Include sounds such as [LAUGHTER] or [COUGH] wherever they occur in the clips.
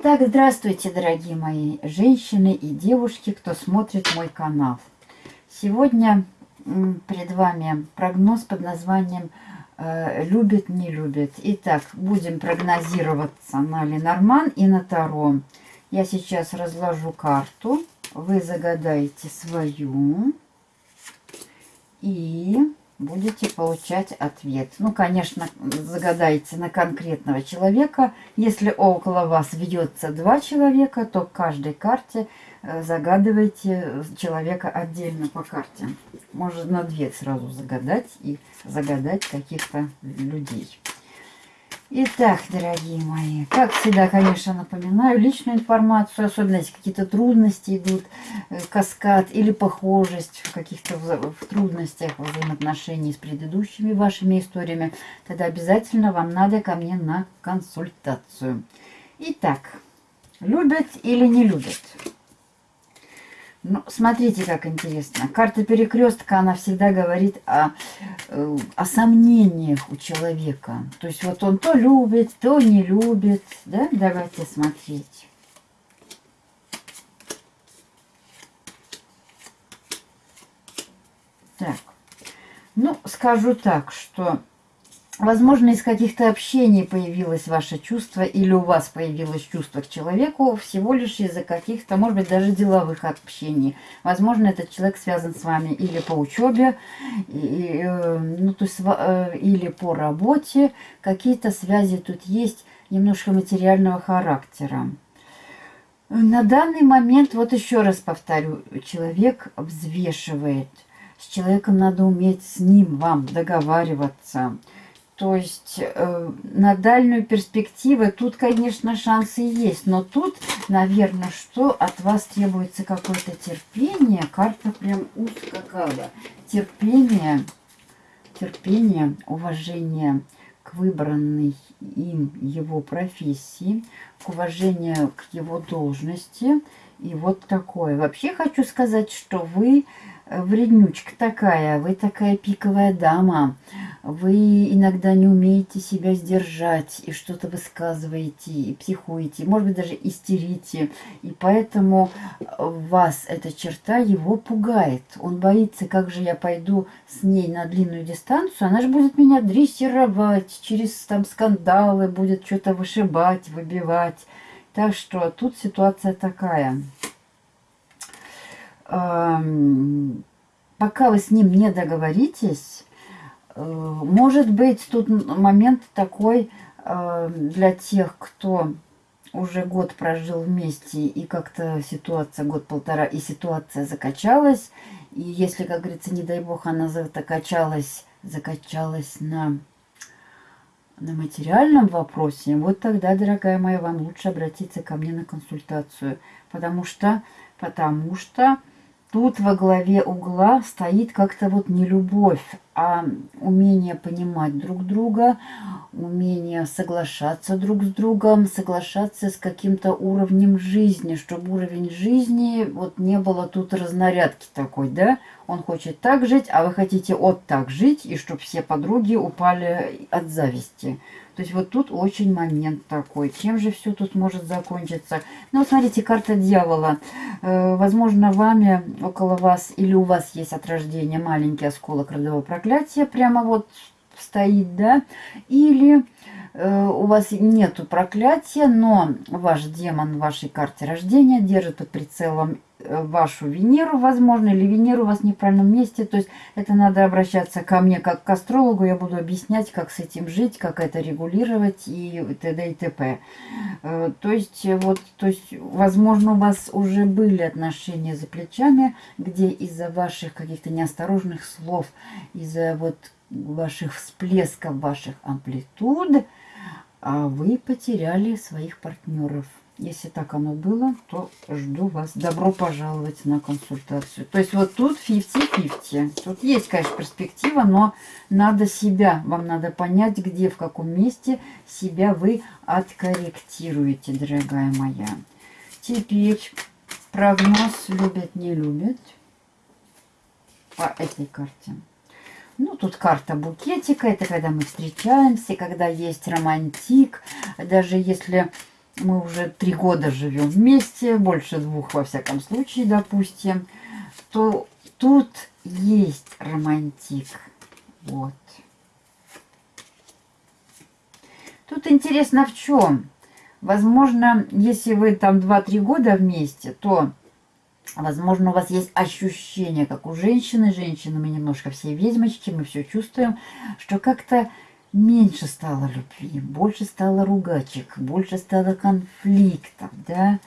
Итак, здравствуйте, дорогие мои женщины и девушки, кто смотрит мой канал. Сегодня перед вами прогноз под названием э, «Любит, не любит». Итак, будем прогнозироваться на Ленорман и на Таро. Я сейчас разложу карту, вы загадаете свою и будете получать ответ. Ну, конечно, загадайте на конкретного человека. Если около вас ведется два человека, то к каждой карте э, загадывайте человека отдельно по карте. Можно две сразу загадать и загадать каких-то людей. Итак, дорогие мои, как всегда, конечно, напоминаю личную информацию, особенно если какие-то трудности идут, э, каскад или похожесть в каких-то в трудностях взаимоотношений с предыдущими вашими историями, тогда обязательно вам надо ко мне на консультацию. Итак, любят или не любят? Ну, смотрите, как интересно. Карта перекрестка, она всегда говорит о, э, о сомнениях у человека. То есть вот он то любит, то не любит. Да? Давайте смотреть. Так. Ну, скажу так, что Возможно, из каких-то общений появилось ваше чувство, или у вас появилось чувство к человеку всего лишь из-за каких-то, может быть, даже деловых общений. Возможно, этот человек связан с вами или по учебе, и, э, ну, то есть, э, или по работе. Какие-то связи тут есть немножко материального характера. На данный момент, вот еще раз повторю, человек взвешивает. С человеком надо уметь с ним вам договариваться – то есть э, на дальнюю перспективу тут, конечно, шансы есть. Но тут, наверное, что от вас требуется какое-то терпение. Карта прям ускакала. Терпение, терпение, уважение к выбранной им его профессии, к уважению к его должности. И вот такое. Вообще хочу сказать, что вы вреднючка такая, вы такая пиковая дама, вы иногда не умеете себя сдержать и что-то высказываете, и психуете, может быть, даже истерите. И поэтому вас эта черта его пугает. Он боится, как же я пойду с ней на длинную дистанцию, она же будет меня дрессировать, через там скандалы будет что-то вышибать, выбивать. Так что тут ситуация такая пока вы с ним не договоритесь, э, может быть, тут момент такой э, для тех, кто уже год прожил вместе, и как-то ситуация, год-полтора, и ситуация закачалась. И если, как говорится, не дай бог, она закачалась, закачалась на, на материальном вопросе, вот тогда, дорогая моя, вам лучше обратиться ко мне на консультацию. Потому что, потому что Тут во главе угла стоит как-то вот не любовь, а умение понимать друг друга, умение соглашаться друг с другом, соглашаться с каким-то уровнем жизни, чтобы уровень жизни вот не было тут разнарядки такой, да? Он хочет так жить, а вы хотите вот так жить, и чтобы все подруги упали от зависти. То есть вот тут очень момент такой. Чем же все тут может закончиться? Ну, смотрите, карта дьявола. Э, возможно, вами, около вас, или у вас есть от рождения маленький осколок родового проклятия, прямо вот стоит, да? Или у вас нету проклятия, но ваш демон в вашей карте рождения держит под прицелом Э, вашу Венеру, возможно, или Венеру у вас не в правильном месте. То есть это надо обращаться ко мне как к астрологу. Я буду объяснять, как с этим жить, как это регулировать и т.д. и т.п. Э, то есть, вот, то есть, возможно, у вас уже были отношения за плечами, где из-за ваших каких-то неосторожных слов, из-за вот ваших всплесков, ваших амплитуд, а вы потеряли своих партнеров. Если так оно было, то жду вас. Добро пожаловать на консультацию. То есть вот тут 50-50. Тут есть, конечно, перспектива, но надо себя, вам надо понять, где, в каком месте себя вы откорректируете, дорогая моя. Теперь прогноз любят, не любят по этой карте. Ну, тут карта букетика. Это когда мы встречаемся, когда есть романтик. Даже если мы уже три года живем вместе, больше двух во всяком случае, допустим, то тут есть романтик. Вот. Тут интересно в чем? Возможно, если вы там 2-3 года вместе, то, возможно, у вас есть ощущение, как у женщины. Женщины, мы немножко все ведьмочки, мы все чувствуем, что как-то меньше стало любви, больше стало ругачек, больше стало конфликтов, да.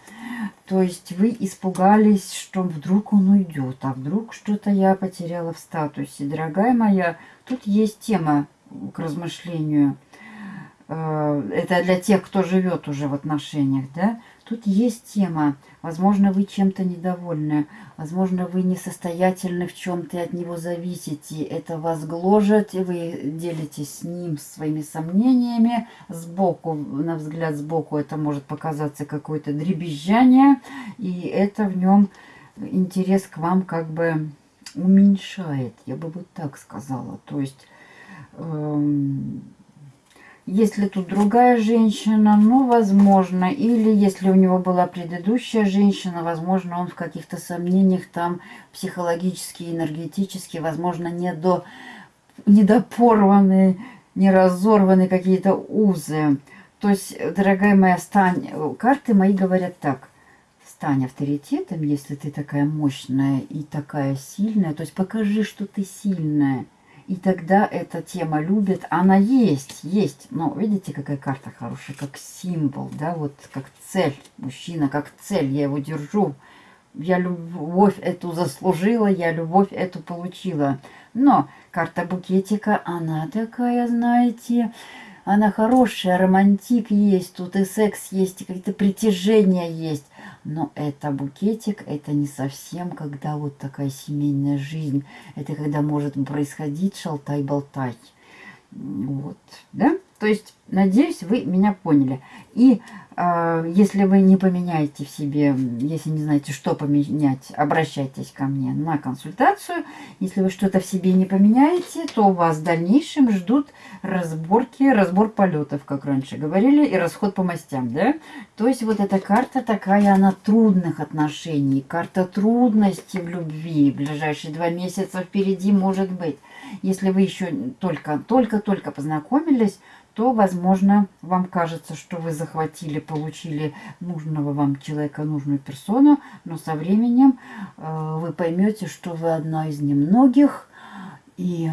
То есть вы испугались, что вдруг он уйдет, а вдруг что-то я потеряла в статусе. Дорогая моя, тут есть тема к размышлению – Э, это для тех, кто живет уже в отношениях, да, тут есть тема. Возможно, вы чем-то недовольны, возможно, вы несостоятельны в чем-то и от него зависите. Это вас гложет, и вы делитесь с ним своими сомнениями. Сбоку, на взгляд сбоку, это может показаться какое-то дребезжание, и это в нем интерес к вам как бы уменьшает, я бы вот так сказала. То есть... Эм, если тут другая женщина, ну, возможно. Или если у него была предыдущая женщина, возможно, он в каких-то сомнениях там психологически, энергетически, возможно, не до недопорваны, не разорваны какие-то узы. То есть, дорогая моя, стань... Карты мои говорят так. Стань авторитетом, если ты такая мощная и такая сильная. То есть, покажи, что ты сильная. И тогда эта тема любит. Она есть, есть. Но видите, какая карта хорошая, как символ, да, вот как цель. Мужчина как цель, я его держу. Я любовь эту заслужила, я любовь эту получила. Но карта букетика, она такая, знаете, она хорошая, романтик есть, тут и секс есть, и какие-то притяжения есть. Но это букетик, это не совсем, когда вот такая семейная жизнь. Это когда может происходить шалтай-болтай. Вот, да? То есть, надеюсь, вы меня поняли. И э, если вы не поменяете в себе, если не знаете, что поменять, обращайтесь ко мне на консультацию. Если вы что-то в себе не поменяете, то вас в дальнейшем ждут разборки, разбор полетов, как раньше говорили, и расход по мастям, да? То есть, вот эта карта такая, она трудных отношений, карта трудностей в любви. Ближайшие два месяца впереди может быть. Если вы еще только-только-только познакомились, то, возможно, вам кажется, что вы захватили, получили нужного вам человека, нужную персону, но со временем э, вы поймете, что вы одна из немногих, и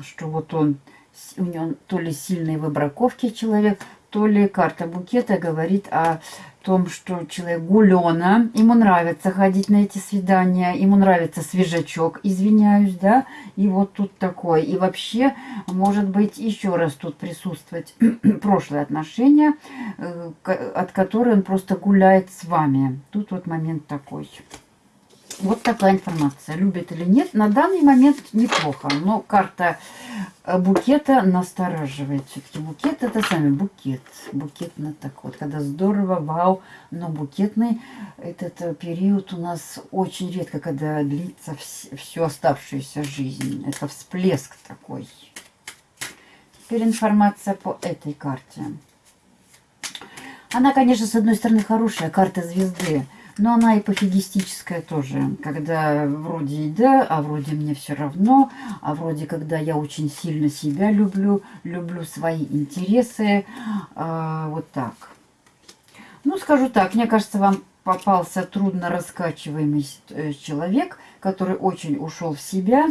что вот он, у него то ли сильный в браковке человек, то ли карта букета говорит о том, что человек гулена, ему нравится ходить на эти свидания, ему нравится свежачок, извиняюсь, да, и вот тут такое. И вообще, может быть, еще раз тут присутствовать [CLEARS THROAT] прошлые отношения, э, от которых он просто гуляет с вами. Тут вот момент такой. Вот такая информация. Любит или нет, на данный момент неплохо. Но карта э, букета настораживает. Все-таки букет это сами букет. Букетно так вот. Когда здорово, вау. Но букетный этот э, период у нас очень редко, когда длится вс всю оставшуюся жизнь. Это всплеск такой. Теперь информация по этой карте. Она, конечно, с одной стороны хорошая, карта звезды. Но она и пофигистическая тоже, когда вроде и да, а вроде мне все равно, а вроде когда я очень сильно себя люблю, люблю свои интересы, а, вот так. Ну, скажу так, мне кажется, вам попался трудно раскачиваемый э, человек, который очень ушел в себя.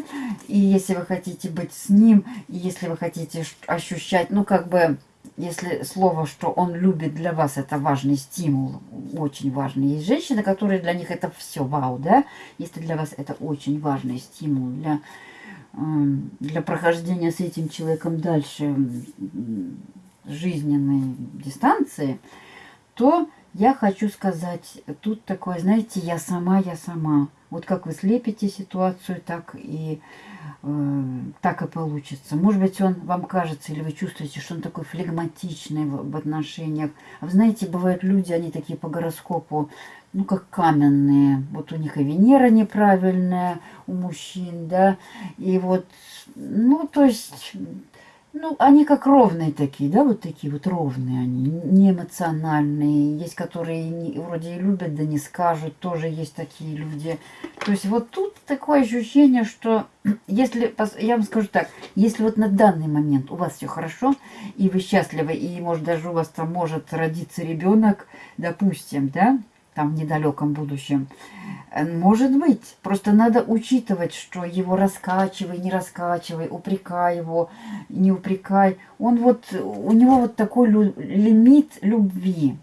И если вы хотите быть с ним, и если вы хотите ощущать, ну, как бы если слово, что он любит для вас, это важный стимул, очень важный. Есть женщины, которые для них это все вау, да? Если для вас это очень важный стимул для, эм, для прохождения с этим человеком дальше жизненной дистанции, то я хочу сказать, тут такое, знаете, я сама, я сама. Вот как вы слепите ситуацию, так и э, так и получится. Может быть, он вам кажется, или вы чувствуете, что он такой флегматичный в, в отношениях. А вы знаете, бывают люди, они такие по гороскопу, ну, как каменные. Вот у них и Венера неправильная у мужчин, да. И вот, ну, то есть Ну, они как ровные такие, да, вот такие вот ровные они, не эмоциональные. Есть, которые не, вроде и любят, да не скажут, тоже есть такие люди. То есть вот тут такое ощущение, что [CLEARS THROAT] если, я вам скажу так, если вот на данный момент у вас все хорошо, и вы счастливы, и может даже у вас там может родиться ребенок, допустим, да, там в недалеком будущем. Э, может быть. Просто надо учитывать, что его раскачивай, не раскачивай, упрекай его, не упрекай. Он вот, у него вот такой лимит любви.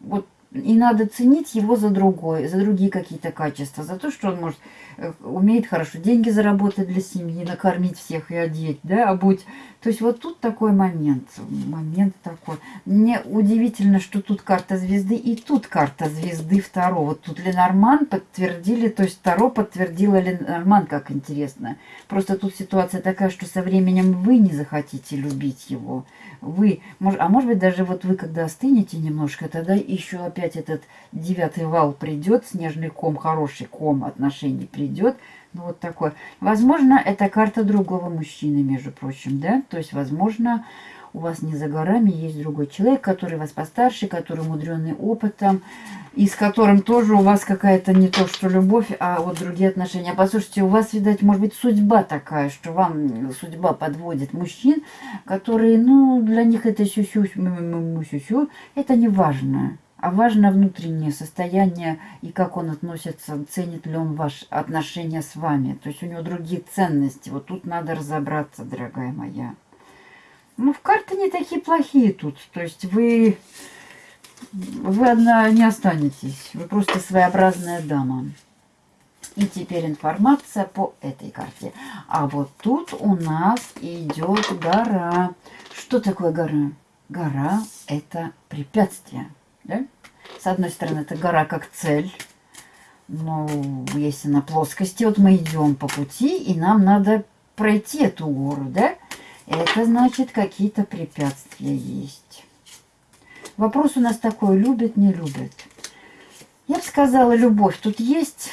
Вот и надо ценить его за другое, за другие какие-то качества, за то, что он может Э, умеет хорошо деньги заработать для семьи, накормить всех и одеть, да, обуть. То есть вот тут такой момент, момент такой. Мне удивительно, что тут карта звезды и тут карта звезды второго. Вот тут Ленорман подтвердили, то есть Таро подтвердила Ленорман, как интересно. Просто тут ситуация такая, что со временем вы не захотите любить его. Вы, а может быть даже вот вы, когда остынете немножко, тогда еще опять этот девятый вал придет, снежный ком, хороший ком отношений придет идет. Ну, вот такое. Возможно, это карта другого мужчины, между прочим, да? То есть, возможно, у вас не за горами есть другой человек, который вас постарше, который умудренный опытом, и с которым тоже у вас какая-то не то что любовь, а вот другие отношения. Послушайте, у вас, видать, может быть, судьба такая, что вам судьба подводит мужчин, которые, ну, для них это сю-сю, сю-сю, это не важно а важно внутреннее состояние и как он относится, ценит ли он ваши отношения с вами. То есть у него другие ценности. Вот тут надо разобраться, дорогая моя. Ну, в карты не такие плохие тут. То есть вы, вы одна не останетесь. Вы просто своеобразная дама. И теперь информация по этой карте. А вот тут у нас идет гора. Что такое гора? Гора – это препятствие. Да? С одной стороны, это гора как цель. Но если на плоскости, вот мы идем по пути, и нам надо пройти эту гору, да? Это значит, какие-то препятствия есть. Вопрос у нас такой, любит, не любит. Я бы сказала, любовь тут есть.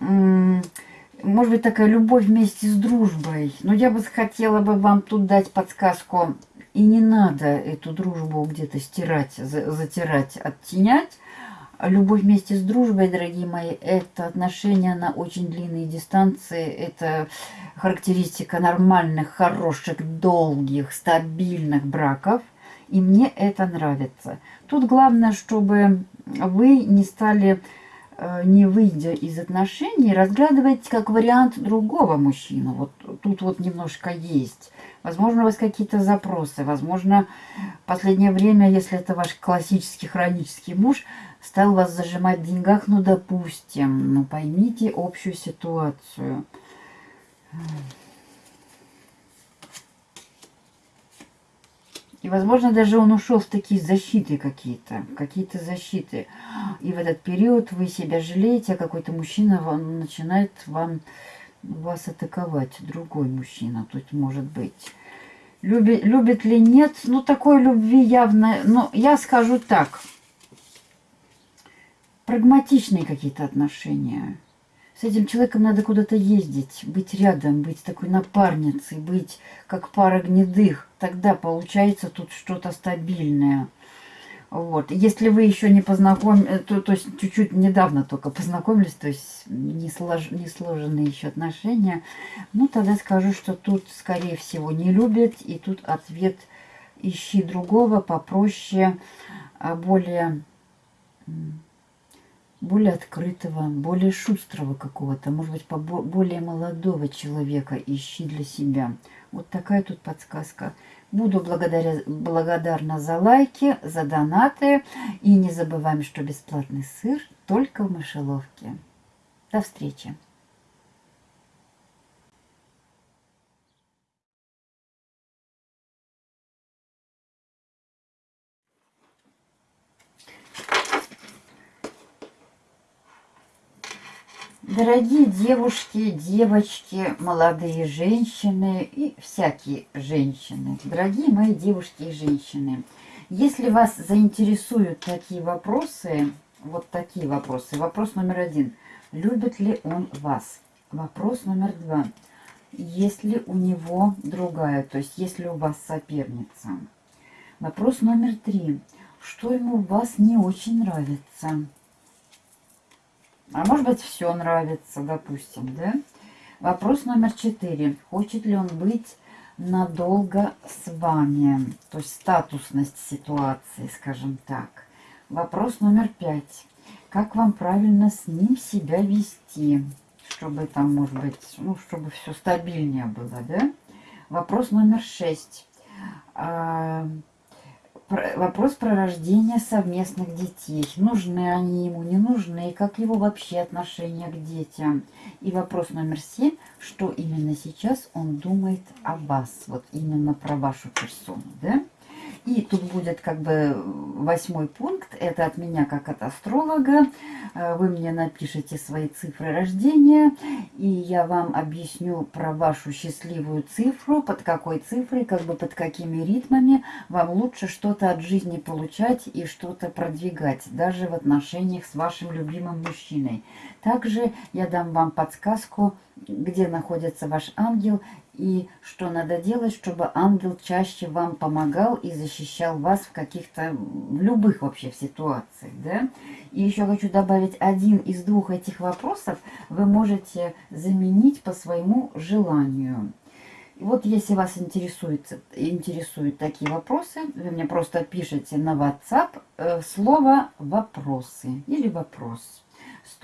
Может быть, такая любовь вместе с дружбой. Но я бы хотела бы вам тут дать подсказку и не надо эту дружбу где-то стирать, затирать, оттенять. Любовь вместе с дружбой, дорогие мои, это отношения на очень длинные дистанции. Это характеристика нормальных, хороших, долгих, стабильных браков. И мне это нравится. Тут главное, чтобы вы не стали, не выйдя из отношений, разглядывать как вариант другого мужчину. Вот тут вот немножко есть. Возможно, у вас какие-то запросы. Возможно, в последнее время, если это ваш классический хронический муж, стал вас зажимать в деньгах, ну, допустим. Ну, поймите общую ситуацию. И, возможно, даже он ушел в такие защиты какие-то, какие-то защиты. И в этот период вы себя жалеете, а какой-то мужчина вам начинает вам вас атаковать другой мужчина, тут может быть. Любит, любит ли нет, ну такой любви явно, ну я скажу так, прагматичные какие-то отношения. С этим человеком надо куда-то ездить, быть рядом, быть такой напарницей, быть как пара гнедых. Тогда получается тут что-то стабильное. Вот. Если вы еще не познакомились, э, то, то есть чуть-чуть недавно только познакомились, то есть не, слож, не сложенные еще отношения, ну тогда скажу, что тут, скорее всего, не любят, и тут ответ ищи другого попроще, а более, более открытого, более шустрого какого-то, может быть, более молодого человека ищи для себя. Вот такая тут подсказка. Буду благодаря, благодарна за лайки, за донаты. И не забываем, что бесплатный сыр только в мышеловке. До встречи! Дорогие девушки, девочки, молодые женщины и всякие женщины, дорогие мои девушки и женщины, если вас заинтересуют такие вопросы, вот такие вопросы. Вопрос номер один. Любит ли он вас? Вопрос номер два. есть ли у него другая, то есть есть ли у вас соперница. Вопрос номер три. Что ему у вас не очень нравится? А может быть, все нравится, допустим, да? Вопрос номер четыре. Хочет ли он быть надолго с вами? То есть статусность ситуации, скажем так. Вопрос номер пять. Как вам правильно с ним себя вести? Чтобы там, может быть, ну, чтобы все стабильнее было, да? Вопрос номер шесть. Вопрос про рождение совместных детей. Нужны они ему, не нужны, и как его вообще отношение к детям. И вопрос номер семь, что именно сейчас он думает о вас, вот именно про вашу персону, да? И тут будет как бы восьмой пункт. Это от меня как от астролога. Э, вы мне напишите свои цифры рождения. И я вам объясню про вашу счастливую цифру. Под какой цифрой, как бы под какими ритмами вам лучше что-то от жизни получать и что-то продвигать. Даже в отношениях с вашим любимым мужчиной. Также я дам вам подсказку, где находится ваш ангел и что надо делать, чтобы ангел чаще вам помогал и защищал вас в каких-то, любых вообще ситуациях, да. И еще хочу добавить, один из двух этих вопросов вы можете заменить по своему желанию. И вот если вас интересует, интересуют такие вопросы, вы мне просто пишите на WhatsApp э, слово «вопросы» или «вопрос».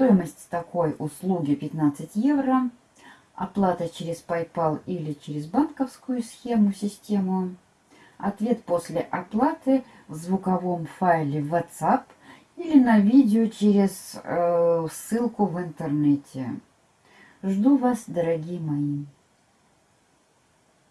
Стоимость такой услуги 15 евро оплата через PayPal или через банковскую схему, систему. Ответ после оплаты в звуковом файле WhatsApp или на видео через э, ссылку в интернете. Жду вас, дорогие мои.